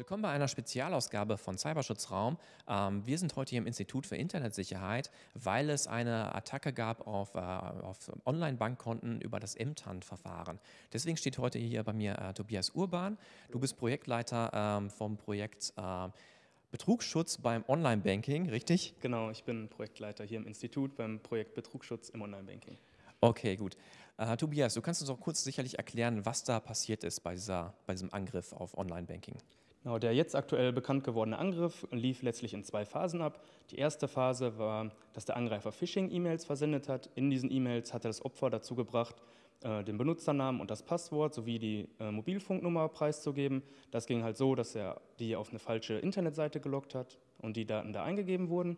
Willkommen bei einer Spezialausgabe von Cyberschutzraum. Ähm, wir sind heute hier im Institut für Internetsicherheit, weil es eine Attacke gab auf, äh, auf Online-Bankkonten über das MTAN-Verfahren. Deswegen steht heute hier bei mir äh, Tobias Urban. Du bist Projektleiter ähm, vom Projekt äh, Betrugsschutz beim Online-Banking, richtig? Genau, ich bin Projektleiter hier im Institut beim Projekt Betrugsschutz im Online-Banking. Okay, gut. Äh, Tobias, du kannst uns auch kurz sicherlich erklären, was da passiert ist bei, dieser, bei diesem Angriff auf Online-Banking. Genau, der jetzt aktuell bekannt gewordene Angriff lief letztlich in zwei Phasen ab. Die erste Phase war, dass der Angreifer Phishing-E-Mails versendet hat. In diesen E-Mails hat er das Opfer dazu gebracht, äh, den Benutzernamen und das Passwort sowie die äh, Mobilfunknummer preiszugeben. Das ging halt so, dass er die auf eine falsche Internetseite gelockt hat und die Daten da eingegeben wurden.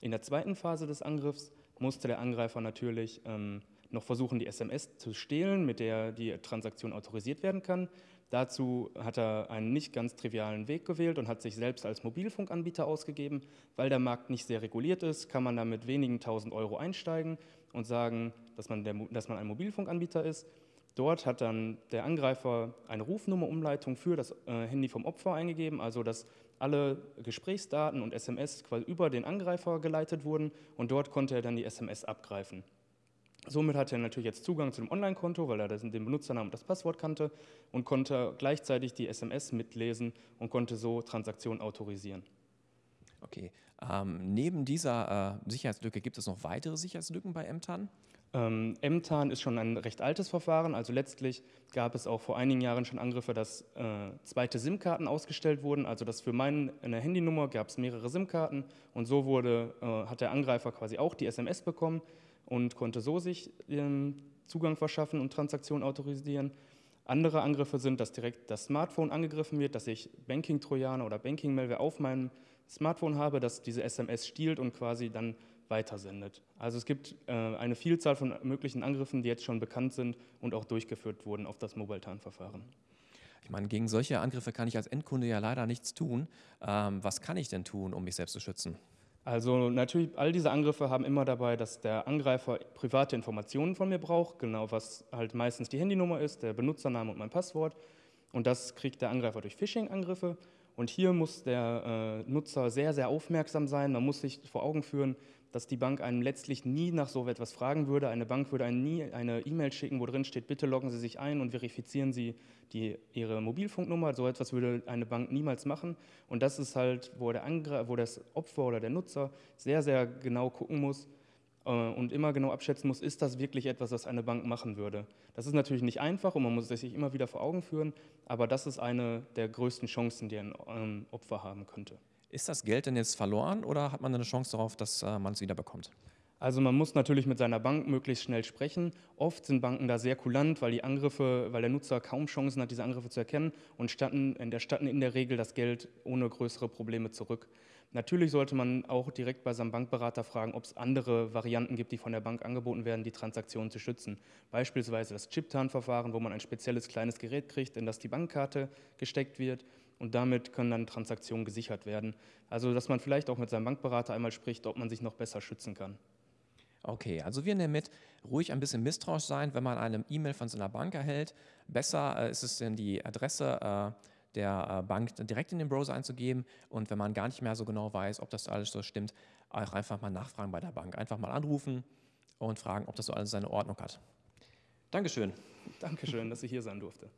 In der zweiten Phase des Angriffs musste der Angreifer natürlich ähm, noch versuchen, die SMS zu stehlen, mit der die Transaktion autorisiert werden kann. Dazu hat er einen nicht ganz trivialen Weg gewählt und hat sich selbst als Mobilfunkanbieter ausgegeben. Weil der Markt nicht sehr reguliert ist, kann man da mit wenigen tausend Euro einsteigen und sagen, dass man, der, dass man ein Mobilfunkanbieter ist. Dort hat dann der Angreifer eine Rufnummerumleitung für das äh, Handy vom Opfer eingegeben, also dass alle Gesprächsdaten und SMS über den Angreifer geleitet wurden und dort konnte er dann die SMS abgreifen. Somit hat er natürlich jetzt Zugang zu dem Online-Konto, weil er den Benutzernamen und das Passwort kannte und konnte gleichzeitig die SMS mitlesen und konnte so Transaktionen autorisieren. Okay. Ähm, neben dieser äh, Sicherheitslücke gibt es noch weitere Sicherheitslücken bei MTAN? Ähm, MTAN ist schon ein recht altes Verfahren. Also letztlich gab es auch vor einigen Jahren schon Angriffe, dass äh, zweite SIM-Karten ausgestellt wurden. Also dass für meine Handynummer gab es mehrere SIM-Karten und so wurde, äh, hat der Angreifer quasi auch die SMS bekommen und konnte so sich ähm, Zugang verschaffen und Transaktionen autorisieren. Andere Angriffe sind, dass direkt das Smartphone angegriffen wird, dass ich Banking-Trojaner oder Banking-Malware auf meinem Smartphone habe, das diese SMS stiehlt und quasi dann weitersendet. Also es gibt äh, eine Vielzahl von möglichen Angriffen, die jetzt schon bekannt sind und auch durchgeführt wurden auf das Mobile-TAN-Verfahren. Ich meine, gegen solche Angriffe kann ich als Endkunde ja leider nichts tun. Ähm, was kann ich denn tun, um mich selbst zu schützen? Also natürlich, all diese Angriffe haben immer dabei, dass der Angreifer private Informationen von mir braucht, genau was halt meistens die Handynummer ist, der Benutzername und mein Passwort. Und das kriegt der Angreifer durch Phishing-Angriffe. Und hier muss der äh, Nutzer sehr, sehr aufmerksam sein. Man muss sich vor Augen führen, dass die Bank einem letztlich nie nach so etwas fragen würde. Eine Bank würde einem nie eine E-Mail schicken, wo drin steht, bitte loggen Sie sich ein und verifizieren Sie die, Ihre Mobilfunknummer. So etwas würde eine Bank niemals machen. Und das ist halt, wo, der Angr wo das Opfer oder der Nutzer sehr, sehr genau gucken muss äh, und immer genau abschätzen muss, ist das wirklich etwas, was eine Bank machen würde. Das ist natürlich nicht einfach und man muss es sich immer wieder vor Augen führen, aber das ist eine der größten Chancen, die ein ähm, Opfer haben könnte. Ist das Geld denn jetzt verloren oder hat man eine Chance darauf, dass äh, man es wieder bekommt? Also man muss natürlich mit seiner Bank möglichst schnell sprechen. Oft sind Banken da sehr kulant, weil die Angriffe, weil der Nutzer kaum Chancen hat, diese Angriffe zu erkennen und statten, in der statten in der Regel das Geld ohne größere Probleme zurück. Natürlich sollte man auch direkt bei seinem Bankberater fragen, ob es andere Varianten gibt, die von der Bank angeboten werden, die Transaktionen zu schützen. Beispielsweise das Chip-Tarn-Verfahren, wo man ein spezielles kleines Gerät kriegt, in das die Bankkarte gesteckt wird und damit können dann Transaktionen gesichert werden. Also dass man vielleicht auch mit seinem Bankberater einmal spricht, ob man sich noch besser schützen kann. Okay, also wir nehmen mit, ruhig ein bisschen misstrauisch sein, wenn man eine E-Mail von seiner Bank erhält. Besser äh, ist es denn die Adresse äh, der äh, Bank direkt in den Browser einzugeben und wenn man gar nicht mehr so genau weiß, ob das alles so stimmt, auch einfach mal nachfragen bei der Bank. Einfach mal anrufen und fragen, ob das so alles seine Ordnung hat. Dankeschön. Dankeschön, dass ich hier sein durfte.